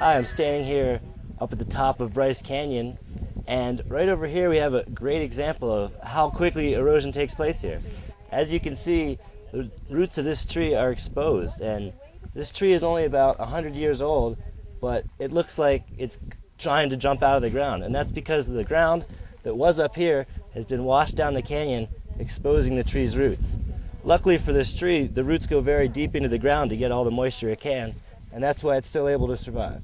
Hi, I'm standing here up at the top of Bryce Canyon, and right over here we have a great example of how quickly erosion takes place here. As you can see, the roots of this tree are exposed, and this tree is only about 100 years old, but it looks like it's trying to jump out of the ground, and that's because the ground that was up here has been washed down the canyon, exposing the tree's roots. Luckily for this tree, the roots go very deep into the ground to get all the moisture it can, and that's why it's still able to survive.